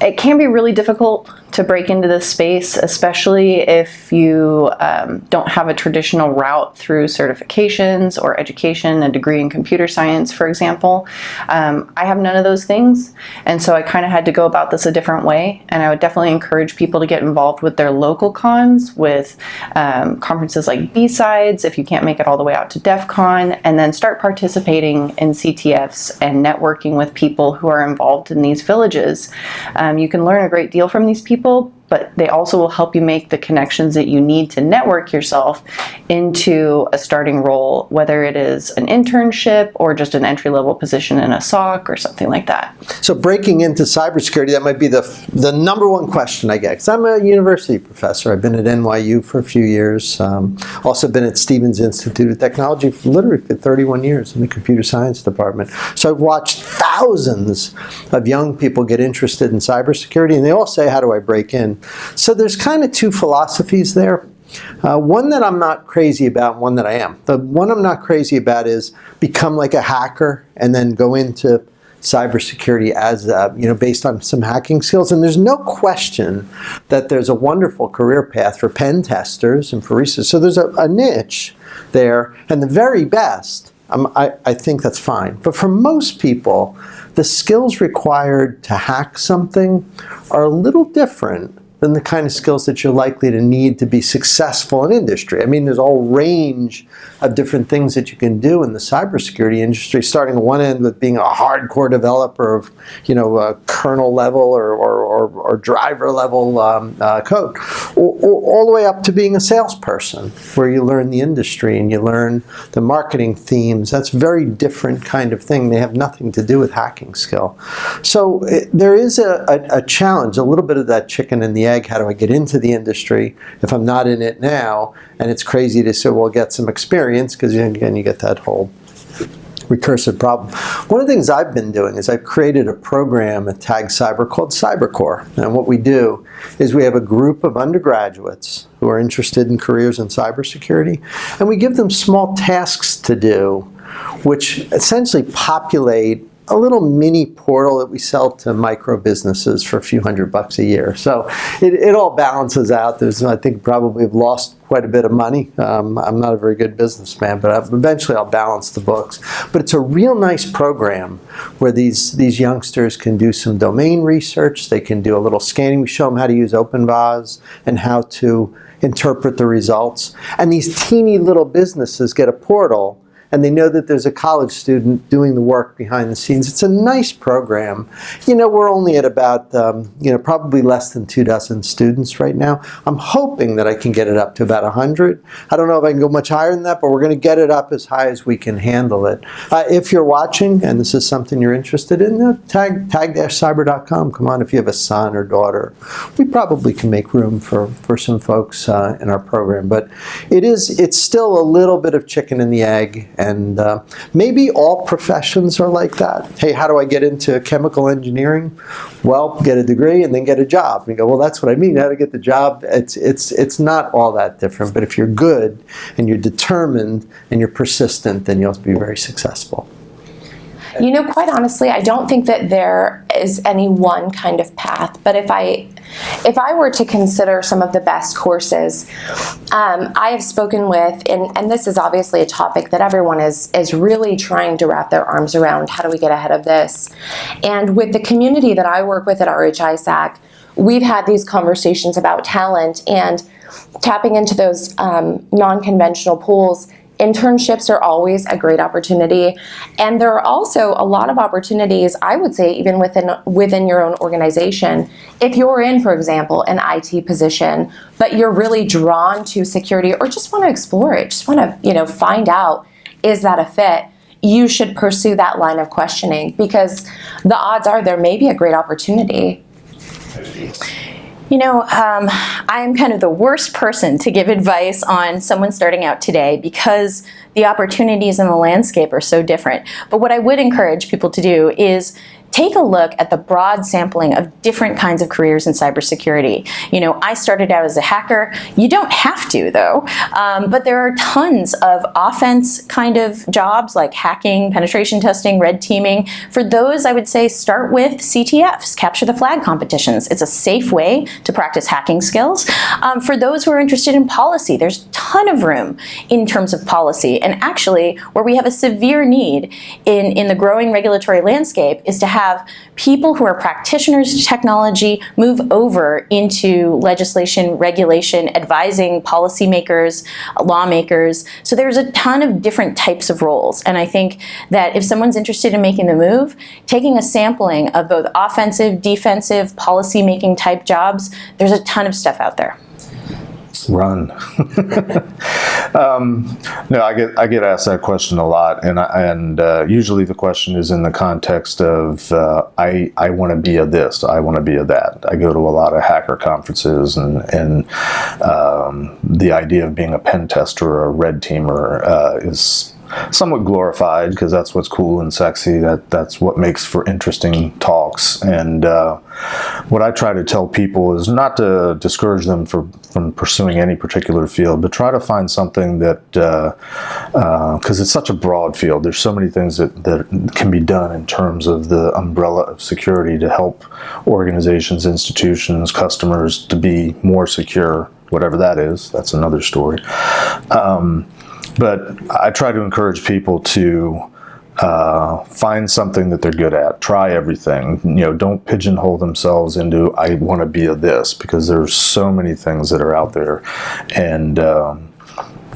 it can be really difficult to break into this space, especially if you um, don't have a traditional route through certifications or education, a degree in computer science, for example. Um, I have none of those things, and so I kind of had to go about this a different way, and I would definitely encourage people to get involved with their local cons, with um, conferences like B-Sides, if you can't make it all the way out to DEF CON, and then start participating in CTFs and networking with people who are involved in these villages. Um, you can learn a great deal from these people, people but they also will help you make the connections that you need to network yourself into a starting role, whether it is an internship or just an entry-level position in a SOC or something like that. So breaking into cybersecurity, that might be the, the number one question I get, because I'm a university professor. I've been at NYU for a few years, um, also been at Stevens Institute of Technology for literally for 31 years in the computer science department. So I've watched thousands of young people get interested in cybersecurity, and they all say, how do I break in? So there's kind of two philosophies there. Uh, one that I'm not crazy about, one that I am. The one I'm not crazy about is become like a hacker and then go into cybersecurity as, uh, you know, based on some hacking skills. And there's no question that there's a wonderful career path for pen testers and for research. So there's a, a niche there, and the very best, um, I, I think that's fine. But for most people, the skills required to hack something are a little different than the kind of skills that you're likely to need to be successful in industry. I mean, there's a whole range of different things that you can do in the cybersecurity industry, starting at one end with being a hardcore developer of, you know, kernel level or, or, or, or driver level um, uh, code, all the way up to being a salesperson, where you learn the industry and you learn the marketing themes. That's very different kind of thing. They have nothing to do with hacking skill. So it, there is a, a, a challenge, a little bit of that chicken and the egg, how do I get into the industry if I'm not in it now? And it's crazy to say, well, get some experience, because again, you get that whole recursive problem. One of the things I've been doing is I've created a program at Tag Cyber called CyberCore. And what we do is we have a group of undergraduates who are interested in careers in cybersecurity, and we give them small tasks to do, which essentially populate a little mini portal that we sell to micro businesses for a few hundred bucks a year. So it, it all balances out. There's, I think, probably have lost quite a bit of money. Um, I'm not a very good businessman, but I've, eventually I'll balance the books. But it's a real nice program where these, these youngsters can do some domain research. They can do a little scanning. We show them how to use OpenVAS and how to interpret the results. And these teeny little businesses get a portal and they know that there's a college student doing the work behind the scenes. It's a nice program. You know, we're only at about, um, you know, probably less than two dozen students right now. I'm hoping that I can get it up to about 100. I don't know if I can go much higher than that, but we're going to get it up as high as we can handle it. Uh, if you're watching and this is something you're interested in, uh, tag, tag-cyber.com. Come on, if you have a son or daughter. We probably can make room for, for some folks uh, in our program, but it is, it's still a little bit of chicken and the egg and uh, maybe all professions are like that. Hey, how do I get into chemical engineering? Well, get a degree and then get a job. And you go, well, that's what I mean, how to get the job. It's, it's, it's not all that different, but if you're good and you're determined and you're persistent, then you'll be very successful. You know, quite honestly, I don't think that there is any one kind of path, but if I if I were to consider some of the best courses, um, I have spoken with, and, and this is obviously a topic that everyone is, is really trying to wrap their arms around, how do we get ahead of this? And with the community that I work with at RH-ISAC, we've had these conversations about talent and tapping into those um, non-conventional pools internships are always a great opportunity. And there are also a lot of opportunities, I would say, even within, within your own organization. If you're in, for example, an IT position, but you're really drawn to security or just want to explore it, just want to you know, find out, is that a fit? You should pursue that line of questioning because the odds are there may be a great opportunity. You know, um, I am kind of the worst person to give advice on someone starting out today because the opportunities in the landscape are so different. But what I would encourage people to do is take a look at the broad sampling of different kinds of careers in cybersecurity. You know, I started out as a hacker. You don't have to, though. Um, but there are tons of offense kind of jobs like hacking, penetration testing, red teaming. For those, I would say start with CTFs, capture the flag competitions. It's a safe way to practice hacking skills. Um, for those who are interested in policy, there's a ton of room in terms of policy. And actually, where we have a severe need in, in the growing regulatory landscape is to have people who are practitioners of technology move over into legislation, regulation, advising policymakers, lawmakers. So there's a ton of different types of roles. And I think that if someone's interested in making the move, taking a sampling of both offensive, defensive, policy-making type jobs, there's a ton of stuff out there. Run. um, no, I get I get asked that question a lot, and I, and uh, usually the question is in the context of uh, I I want to be a this, I want to be a that. I go to a lot of hacker conferences, and and um, the idea of being a pen tester or a red teamer uh, is somewhat glorified because that's what's cool and sexy. That that's what makes for interesting talks. And uh, what I try to tell people is not to discourage them for, from pursuing any particular field, but try to find something that because uh, uh, it's such a broad field. There's so many things that that can be done in terms of the umbrella of security to help organizations, institutions, customers to be more secure. Whatever that is, that's another story. Um, but I try to encourage people to uh, find something that they're good at. Try everything. You know, don't pigeonhole themselves into I want to be a this because there's so many things that are out there, and um,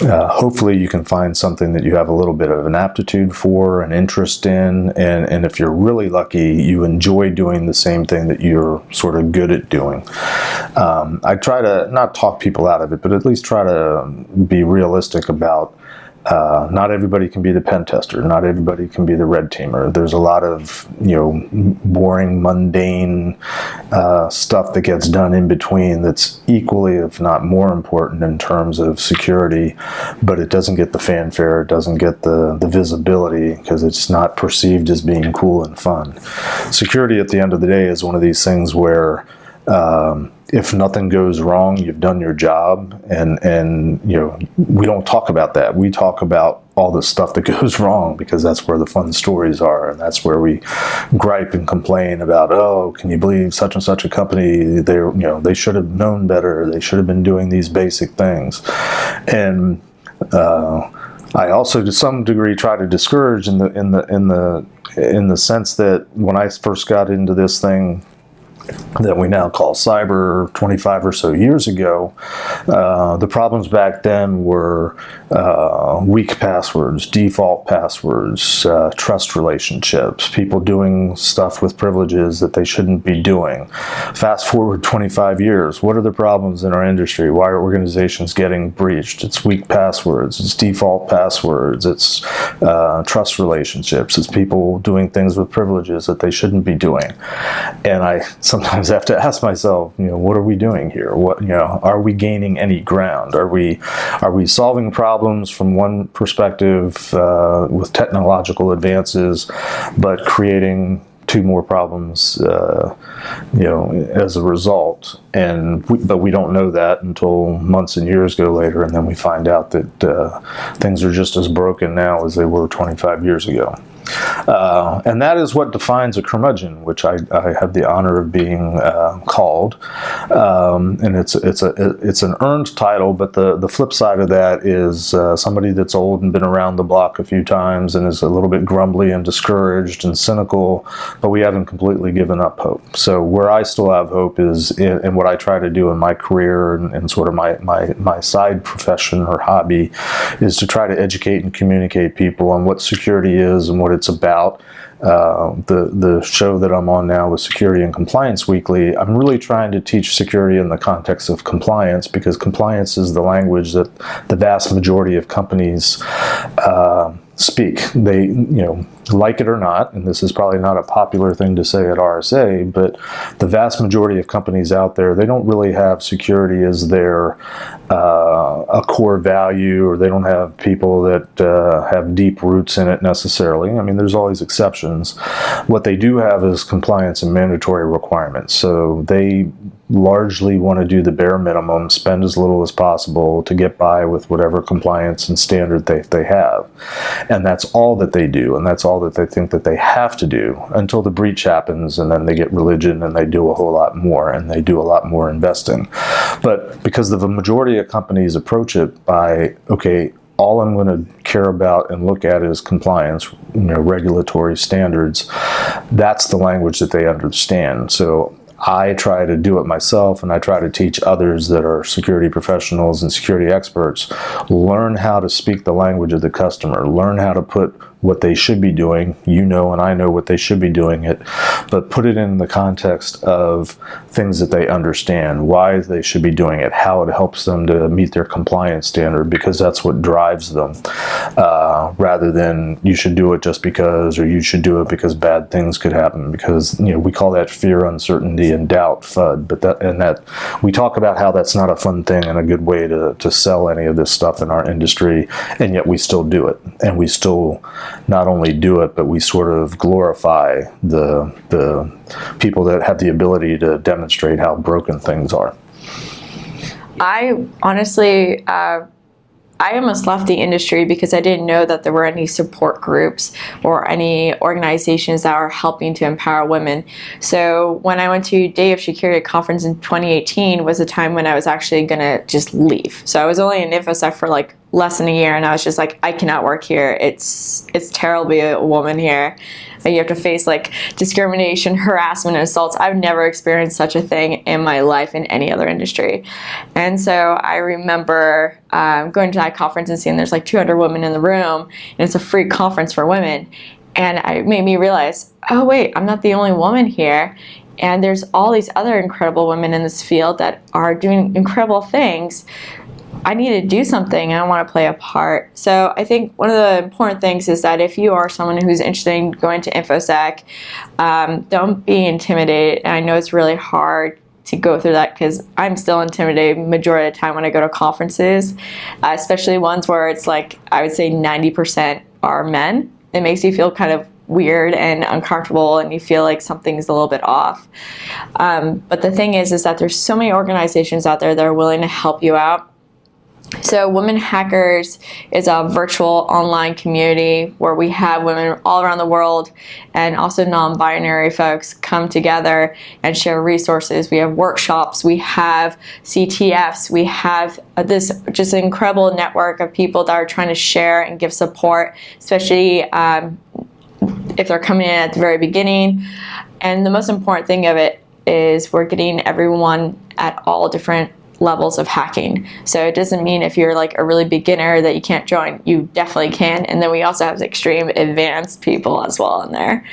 uh, hopefully you can find something that you have a little bit of an aptitude for, an interest in, and, and if you're really lucky, you enjoy doing the same thing that you're sort of good at doing. Um, I try to not talk people out of it, but at least try to be realistic about uh, not everybody can be the pen tester. Not everybody can be the red teamer. There's a lot of you know boring, mundane uh, stuff that gets done in between that's equally, if not more important in terms of security, but it doesn't get the fanfare. It doesn't get the the visibility because it's not perceived as being cool and fun. Security, at the end of the day, is one of these things where um, if nothing goes wrong, you've done your job, and and you know we don't talk about that. We talk about all the stuff that goes wrong because that's where the fun stories are, and that's where we gripe and complain about. Oh, can you believe such and such a company? They you know they should have known better. They should have been doing these basic things, and. Uh, I also, to some degree, try to discourage in the in the in the in the sense that when I first got into this thing that we now call cyber 25 or so years ago, uh, the problems back then were uh, weak passwords, default passwords, uh, trust relationships, people doing stuff with privileges that they shouldn't be doing. Fast forward 25 years, what are the problems in our industry? Why are organizations getting breached? It's weak passwords, it's default passwords, it's uh, trust relationships, it's people doing things with privileges that they shouldn't be doing. And I sometimes I have to ask myself, you know, what are we doing here? What, you know, are we gaining any ground? Are we, are we solving problems from one perspective uh, with technological advances, but creating two more problems, uh, you know, as a result. And we, but we don't know that until months and years go later, and then we find out that uh, things are just as broken now as they were 25 years ago. Uh, and that is what defines a curmudgeon, which I, I have the honor of being uh, called. Um, and it's it's a it's an earned title, but the the flip side of that is uh, somebody that's old and been around the block a few times and is a little bit grumbly and discouraged and cynical, but we haven't completely given up hope. So where I still have hope is in, in what I try to do in my career and, and sort of my, my my side profession or hobby is to try to educate and communicate people on what security is and what it's about. Uh, the the show that I'm on now with Security and Compliance Weekly, I'm really trying to teach security in the context of compliance because compliance is the language that the vast majority of companies uh, speak. They, you know, like it or not, and this is probably not a popular thing to say at RSA, but the vast majority of companies out there, they don't really have security as their uh, a core value or they don't have people that uh, have deep roots in it necessarily. I mean, there's always exceptions. What they do have is compliance and mandatory requirements. So they largely want to do the bare minimum, spend as little as possible to get by with whatever compliance and standard they, they have. And that's all that they do, and that's all that they think that they have to do until the breach happens, and then they get religion and they do a whole lot more, and they do a lot more investing. But because of the majority of companies approach it by, okay, all I'm going to care about and look at is compliance, you know, regulatory standards. That's the language that they understand. So I try to do it myself and I try to teach others that are security professionals and security experts learn how to speak the language of the customer, learn how to put what they should be doing. You know, and I know what they should be doing it, but put it in the context of things that they understand, why they should be doing it, how it helps them to meet their compliance standard, because that's what drives them, uh, rather than you should do it just because, or you should do it because bad things could happen. Because you know we call that fear, uncertainty, and doubt FUD. But that and that we talk about how that's not a fun thing and a good way to to sell any of this stuff in our industry, and yet we still do it, and we still not only do it, but we sort of glorify the the people that have the ability to demonstrate how broken things are. I honestly, uh, I almost left the industry because I didn't know that there were any support groups or any organizations that are helping to empower women. So when I went to Day of Shecurity conference in 2018 was a time when I was actually gonna just leave. So I was only in InfoSec for like less than a year and I was just like, I cannot work here. It's it's terrible to be a woman here. You have to face like discrimination, harassment, and assaults. I've never experienced such a thing in my life in any other industry. And so I remember um, going to that conference and seeing there's like 200 women in the room and it's a free conference for women. And it made me realize, oh wait, I'm not the only woman here. And there's all these other incredible women in this field that are doing incredible things. I need to do something and I want to play a part. So I think one of the important things is that if you are someone who's interested in going to InfoSec, um, don't be intimidated. And I know it's really hard to go through that because I'm still intimidated majority of the time when I go to conferences, uh, especially ones where it's like I would say 90% are men. It makes you feel kind of weird and uncomfortable and you feel like something's a little bit off. Um, but the thing is, is that there's so many organizations out there that are willing to help you out so Women Hackers is a virtual online community where we have women all around the world and also non-binary folks come together and share resources. We have workshops, we have CTFs, we have this just incredible network of people that are trying to share and give support, especially um, if they're coming in at the very beginning. And the most important thing of it is we're getting everyone at all different levels of hacking. So it doesn't mean if you're like a really beginner that you can't join. You definitely can. And then we also have extreme advanced people as well in there.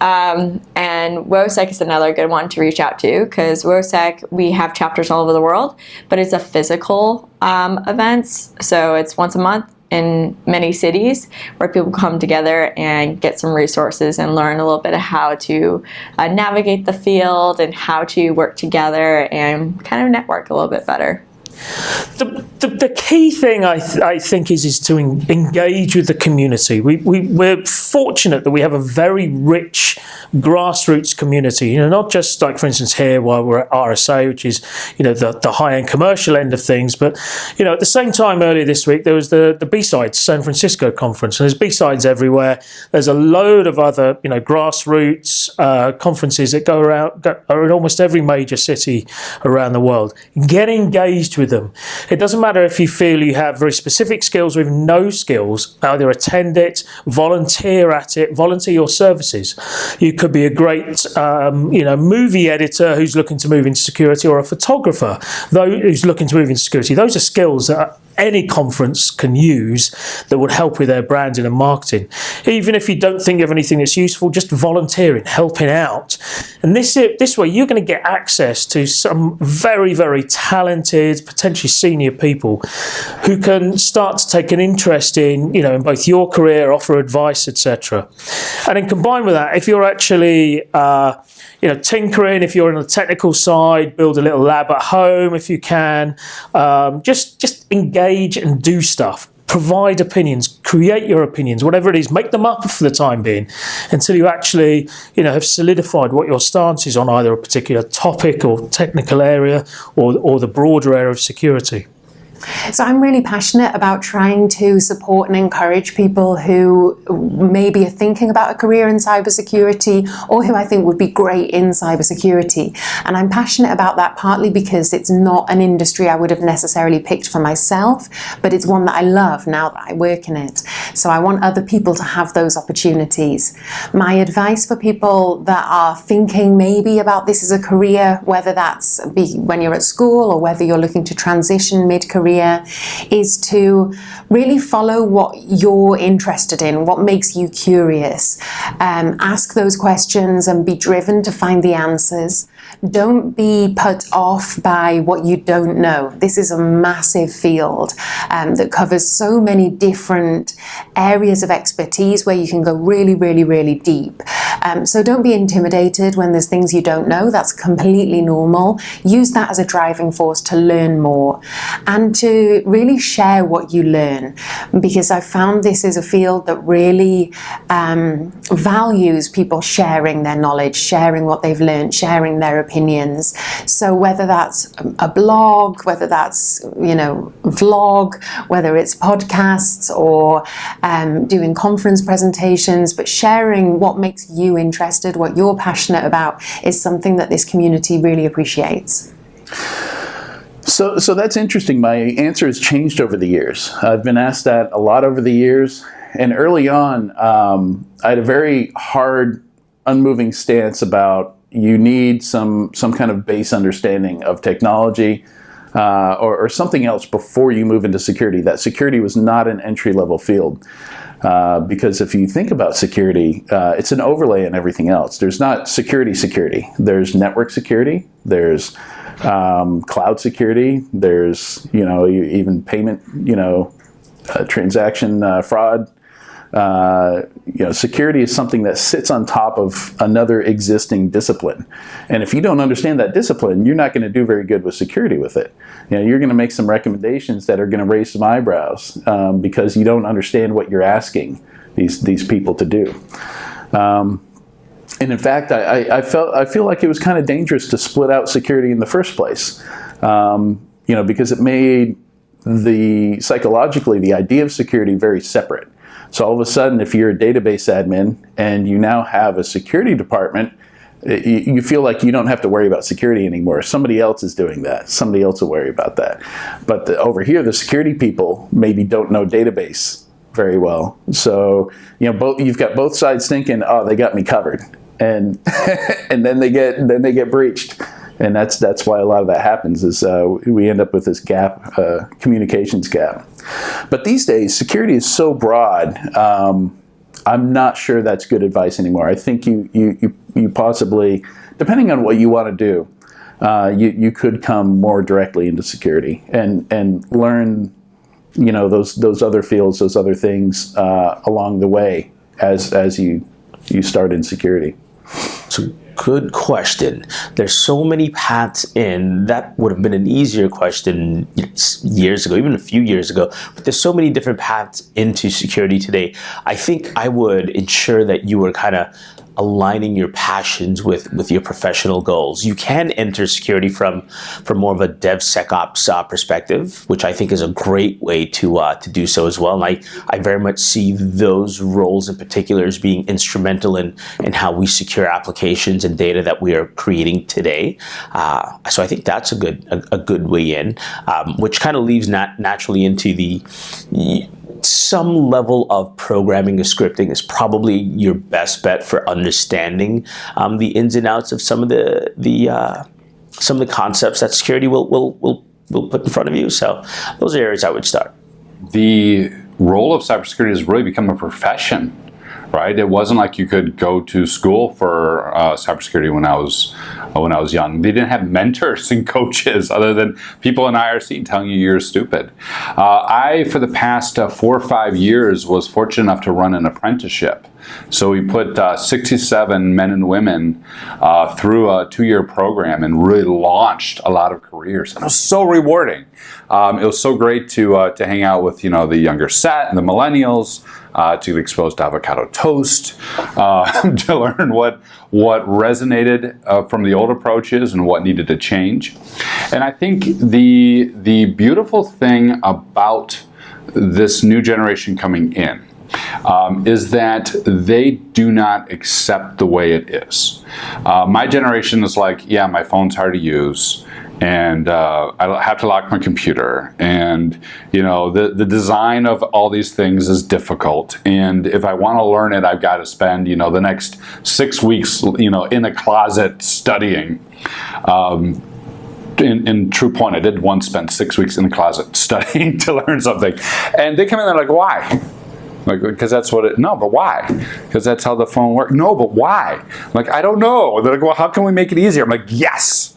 Um, and WOSEC is another good one to reach out to because WOSEC, we have chapters all over the world, but it's a physical um, events. So it's once a month in many cities where people come together and get some resources and learn a little bit of how to uh, navigate the field and how to work together and kind of network a little bit better. The, the, the, key thing I, th I think is is to en engage with the community. We, we, we're fortunate that we have a very rich grassroots community. You know, not just like, for instance, here while we're at RSA, which is, you know, the, the high-end commercial end of things. But, you know, at the same time earlier this week, there was the, the B-Sides San Francisco conference. And there's B-Sides everywhere. There's a load of other, you know, grassroots uh, conferences that go around, go, are in almost every major city around the world. Get engaged with them. It doesn't matter if you feel you have very specific skills or even no skills, either attend it, volunteer at it, volunteer your services. You could be a great, um, you know, movie editor who's looking to move into security, or a photographer who's looking to move into security. Those are skills that any conference can use that would help with their branding and marketing. Even if you don't think of anything that's useful, just volunteering, helping out. And this, this way, you're going to get access to some very, very talented, potentially senior people who can start to take an interest in, you know, in both your career, offer advice, etc. And then combined with that, if you're actually uh, you know, tinkering if you're on the technical side, build a little lab at home if you can. Um, just just engage and do stuff. Provide opinions, create your opinions, whatever it is, make them up for the time being, until you actually, you know, have solidified what your stance is on either a particular topic or technical area, or or the broader area of security. So I'm really passionate about trying to support and encourage people who maybe are thinking about a career in cybersecurity or who I think would be great in cybersecurity. And I'm passionate about that partly because it's not an industry I would have necessarily picked for myself, but it's one that I love now that I work in it. So I want other people to have those opportunities. My advice for people that are thinking maybe about this as a career, whether that's be when you're at school or whether you're looking to transition mid-career career is to really follow what you're interested in, what makes you curious. Um, ask those questions and be driven to find the answers. Don't be put off by what you don't know. This is a massive field um, that covers so many different areas of expertise where you can go really, really, really deep. Um, so don't be intimidated when there's things you don't know. That's completely normal. Use that as a driving force to learn more and to really share what you learn because I found this is a field that really um, values people sharing their knowledge, sharing what they've learned, sharing their opinions. So whether that's a blog, whether that's, you know, vlog, whether it's podcasts or um, doing conference presentations, but sharing what makes you interested, what you're passionate about is something that this community really appreciates. So, so that's interesting. My answer has changed over the years. I've been asked that a lot over the years. And early on, um, I had a very hard, unmoving stance about you need some some kind of base understanding of technology uh, or, or, something else before you move into security. That security was not an entry level field. Uh, because if you think about security, uh, it's an overlay in everything else. There's not security security. There's network security. There's um, cloud security. There's you know even payment you know uh, transaction uh, fraud uh, you know, security is something that sits on top of another existing discipline. And if you don't understand that discipline, you're not going to do very good with security with it. You know, you're going to make some recommendations that are going to raise some eyebrows um, because you don't understand what you're asking these, these people to do. Um, and in fact, I, I, felt I feel like it was kind of dangerous to split out security in the first place. Um, you know, because it made the psychologically the idea of security very separate. So all of a sudden, if you're a database admin and you now have a security department, you feel like you don't have to worry about security anymore. Somebody else is doing that. Somebody else will worry about that. But the, over here, the security people maybe don't know database very well. So you know, both you've got both sides thinking, "Oh, they got me covered," and and then they get then they get breached and that's that's why a lot of that happens is uh, we end up with this gap, uh, communications gap. But these days, security is so broad. Um, I'm not sure that's good advice anymore. I think you you you, you possibly, depending on what you want to do, uh, you you could come more directly into security and and learn, you know, those those other fields, those other things uh, along the way as as you you start in security. So good question. There's so many paths in. That would have been an easier question years ago, even a few years ago. But there's so many different paths into security today. I think I would ensure that you were kind of aligning your passions with with your professional goals. You can enter security from from more of a DevSecOps uh, perspective, which I think is a great way to uh, to do so as well. And I I very much see those roles in particular as being instrumental in in how we secure applications and data that we are creating today. Uh, so I think that's a good a, a good way in, um, which kind of leaves nat- naturally into the some level of programming or scripting is probably your best bet for understanding um, the ins and outs of some of the the uh, some of the concepts that security will will will will put in front of you. So those are areas I would start. The role of cybersecurity has really become a profession right? It wasn't like you could go to school for uh, cybersecurity when I was uh, when I was young. They didn't have mentors and coaches other than people in IRC telling you you're stupid. Uh, I, for the past uh, four or five years, was fortunate enough to run an apprenticeship. So we put uh, 67 men and women through a two-year program and really launched a lot of careers. And it was so rewarding. Um, it was so great to to hang out with you know the younger set and the millennials. Uh, to get exposed to avocado toast, uh, to learn what what resonated uh, from the old approaches and what needed to change. And I think the the beautiful thing about this new generation coming in um, is that they do not accept the way it is. Uh, my generation is like, yeah, my phone's hard to use and uh, I have to lock my computer and you know the, the design of all these things is difficult and if I want to learn it I've got to spend you know the next six weeks you know in a closet studying um, in, in, true point, I did once spend six weeks in the closet studying to learn something. And they come in, they're like, why? Like, because that's what it, no, but why? Because that's how the phone works. No, but why? I'm like, I don't know. They're like, well, how can we make it easier? I'm like, yes.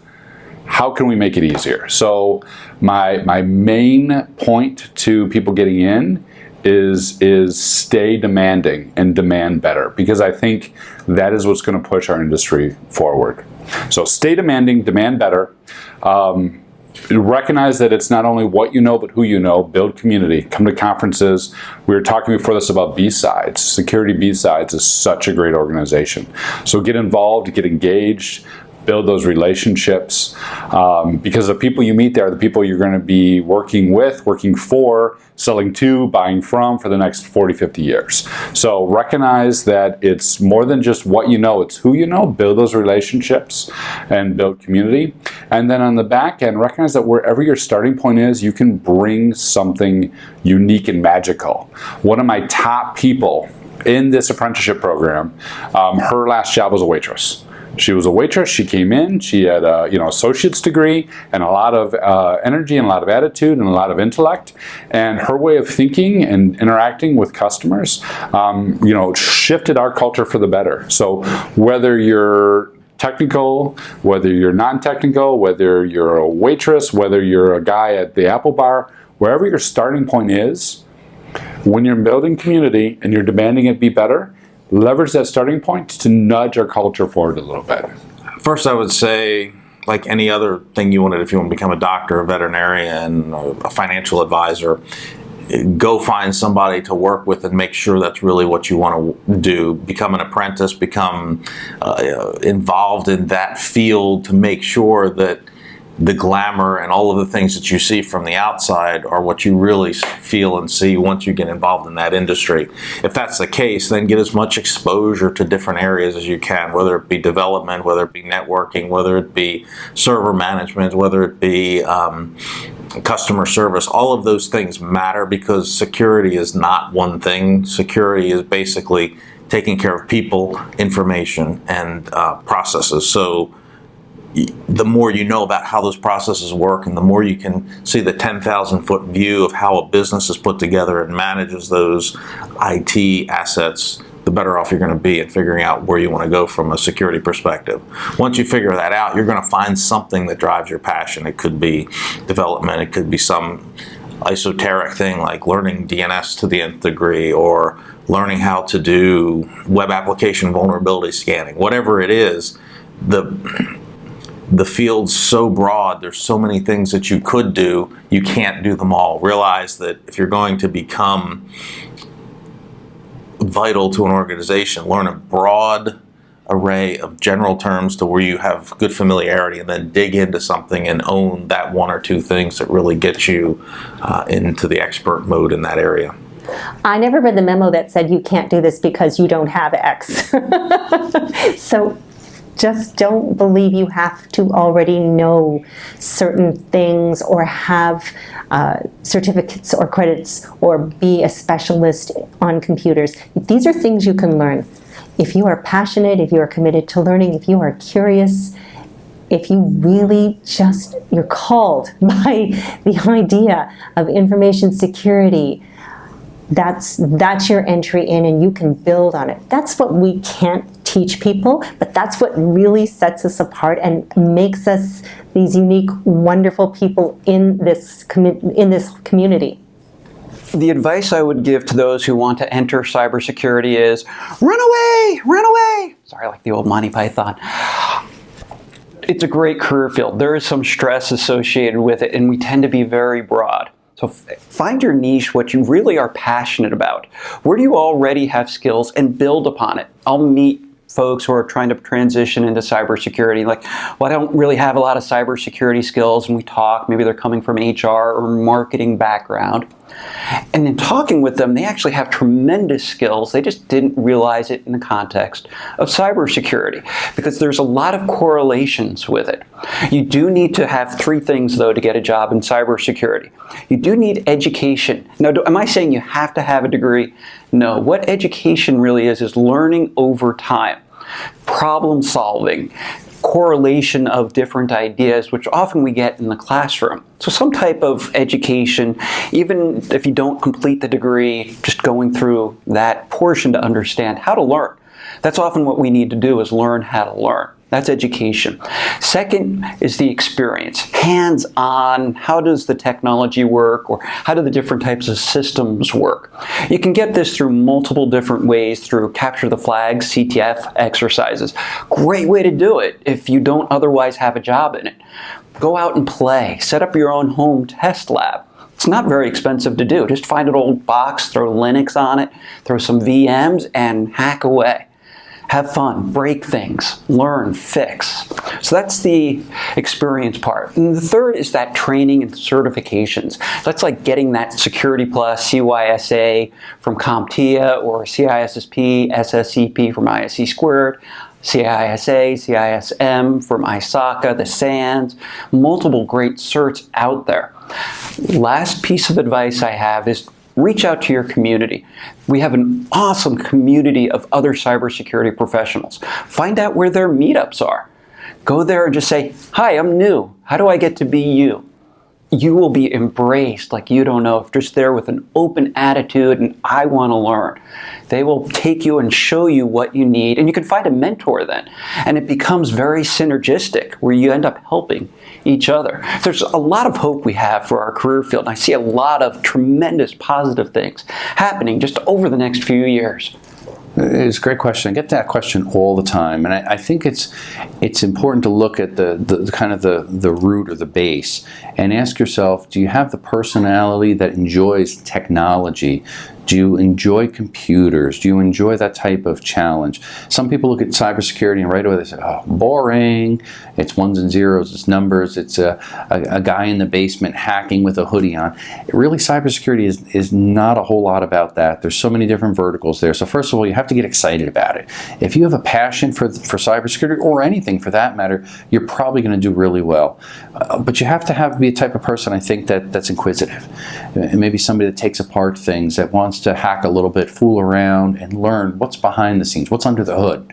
How can we make it easier? So my, my main point to people getting in is is stay demanding and demand better because I think that is what's going to push our industry forward. So stay demanding, demand better. Um, recognize that it's not only what you know, but who you know. Build community. Come to conferences. We were talking before this about B-Sides. Security B-Sides is such a great organization. So get involved, get engaged, build those relationships um, because the people you meet there are the people you're going to be working with, working for, selling to, buying from for the next 40, 50 years. So recognize that it's more than just what you know, it's who you know, build those relationships and build community. And then on the back end, recognize that wherever your starting point is, you can bring something unique and magical. One of my top people in this apprenticeship program, um, her last job was a waitress. She was a waitress. She came in. She had a you know associate's degree and a lot of uh, energy and a lot of attitude and a lot of intellect. And her way of thinking and interacting with customers, um, you know, shifted our culture for the better. So whether you're technical, whether you're non-technical, whether you're a waitress, whether you're a guy at the Apple bar, wherever your starting point is, when you're building community and you're demanding it be better, leverage that starting point to nudge our culture forward a little bit? First, I would say, like any other thing you wanted, if you want to become a doctor, a veterinarian, a financial advisor, go find somebody to work with and make sure that's really what you want to do. Become an apprentice, become uh, involved in that field to make sure that the glamour and all of the things that you see from the outside are what you really feel and see once you get involved in that industry. If that's the case, then get as much exposure to different areas as you can, whether it be development, whether it be networking, whether it be server management, whether it be um, customer service. All of those things matter because security is not one thing. Security is basically taking care of people, information, and uh, processes. So the more you know about how those processes work and the more you can see the 10,000 foot view of how a business is put together and manages those IT assets, the better off you're going to be in figuring out where you want to go from a security perspective. Once you figure that out, you're going to find something that drives your passion. It could be development, it could be some esoteric thing like learning DNS to the nth degree or learning how to do web application vulnerability scanning. Whatever it is, the the field's so broad, there's so many things that you could do, you can't do them all. Realize that if you're going to become vital to an organization, learn a broad array of general terms to where you have good familiarity and then dig into something and own that one or two things that really get you uh, into the expert mode in that area. I never read the memo that said you can't do this because you don't have X. so just don't believe you have to already know certain things or have uh, certificates or credits or be a specialist on computers. These are things you can learn. If you are passionate, if you are committed to learning, if you are curious, if you really just, you're called by the idea of information security, that's that's your entry in and you can build on it. That's what we can't teach people, but that's what really sets us apart and makes us these unique, wonderful people in this in this community. The advice I would give to those who want to enter cybersecurity is run away, run away. Sorry, like the old Monty Python. It's a great career field. There is some stress associated with it, and we tend to be very broad. So find your niche, what you really are passionate about. Where do you already have skills and build upon it? I'll meet folks who are trying to transition into cybersecurity, like, well, I don't really have a lot of cybersecurity skills, and we talk, maybe they're coming from HR or marketing background. And in talking with them, they actually have tremendous skills. They just didn't realize it in the context of cybersecurity because there's a lot of correlations with it. You do need to have three things, though, to get a job in cybersecurity. You do need education. Now, do, am I saying you have to have a degree? No. What education really is, is learning over time problem solving, correlation of different ideas, which often we get in the classroom. So some type of education, even if you don't complete the degree, just going through that portion to understand how to learn. That's often what we need to do is learn how to learn. That's education. Second is the experience. Hands-on, how does the technology work or how do the different types of systems work? You can get this through multiple different ways through capture the flag, CTF exercises. Great way to do it if you don't otherwise have a job in it. Go out and play. Set up your own home test lab. It's not very expensive to do. Just find an old box, throw Linux on it, throw some VMs, and hack away have fun, break things, learn, fix. So that's the experience part. And the third is that training and certifications. That's like getting that Security Plus, CYSA from CompTIA or CISSP, SSCP from ISC squared, CISA, CISM from ISACA, the SANS, multiple great certs out there. Last piece of advice I have is reach out to your community. We have an awesome community of other cybersecurity professionals. Find out where their meetups are. Go there and just say, hi, I'm new. How do I get to be you? You will be embraced like you don't know if just there with an open attitude and I want to learn. They will take you and show you what you need and you can find a mentor then. And it becomes very synergistic where you end up helping each other. There's a lot of hope we have for our career field. And I see a lot of tremendous positive things happening just over the next few years. It's a great question. I get that question all the time, and I, I think it's it's important to look at the, the, kind of the the root or the base and ask yourself: Do you have the personality that enjoys technology? Do you enjoy computers? Do you enjoy that type of challenge? Some people look at cybersecurity and right away they say, oh, boring. It's ones and zeros, it's numbers, it's a, a, a guy in the basement hacking with a hoodie on. Really, cybersecurity is, is not a whole lot about that. There's so many different verticals there. So first of all, you have to get excited about it. If you have a passion for, for cybersecurity or anything for that matter, you're probably going to do really well. Uh, but you have to have be a type of person, I think, that, that's inquisitive. Maybe somebody that takes apart things, that wants to hack a little bit, fool around, and learn what's behind the scenes, what's under the hood.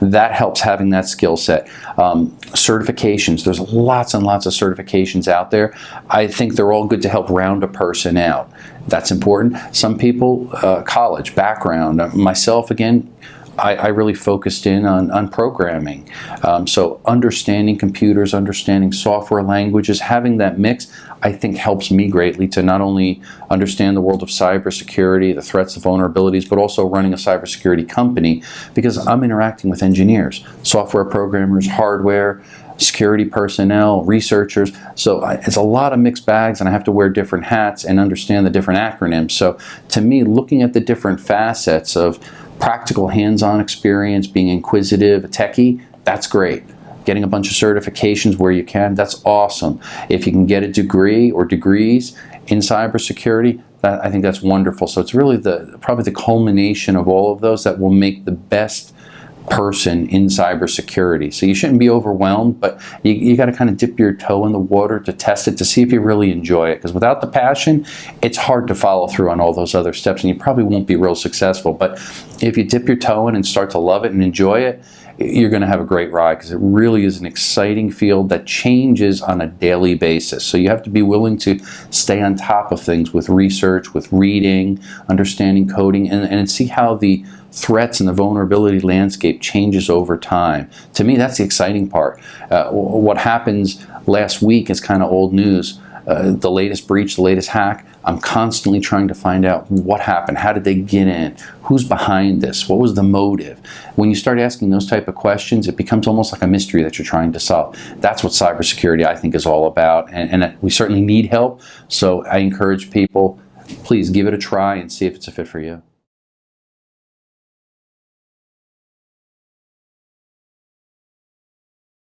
That helps having that skill set. Um, certifications, there's lots and lots of certifications out there. I think they're all good to help round a person out. That's important. Some people, uh, college, background, myself again, I, I, really focused in on, on programming. Um, so understanding computers, understanding software languages, having that mix, I think helps me greatly to not only understand the world of cybersecurity, the threats, the vulnerabilities, but also running a cybersecurity company because I'm interacting with engineers, software programmers, hardware, security personnel, researchers. So it's a lot of mixed bags and I have to wear different hats and understand the different acronyms. So to me, looking at the different facets of practical hands-on experience, being inquisitive, a techie, that's great. Getting a bunch of certifications where you can, that's awesome. If you can get a degree or degrees in cybersecurity, that, I think that's wonderful. So it's really the probably the culmination of all of those that will make the best person in cybersecurity. So you shouldn't be overwhelmed, but you, you got to kind of dip your toe in the water to test it to see if you really enjoy it. Because without the passion, it's hard to follow through on all those other steps and you probably won't be real successful. But if you dip your toe in and start to love it and enjoy it, you're going to have a great ride because it really is an exciting field that changes on a daily basis. So you have to be willing to stay on top of things with research, with reading, understanding coding, and, and see how the threats and the vulnerability landscape changes over time. To me, that's the exciting part. Uh, what happens last week is kind of old news. Uh, the latest breach, the latest hack, I'm constantly trying to find out what happened, how did they get in, who's behind this, what was the motive. When you start asking those type of questions, it becomes almost like a mystery that you're trying to solve. That's what cybersecurity I think is all about, and, and we certainly need help. So I encourage people, please give it a try and see if it's a fit for you.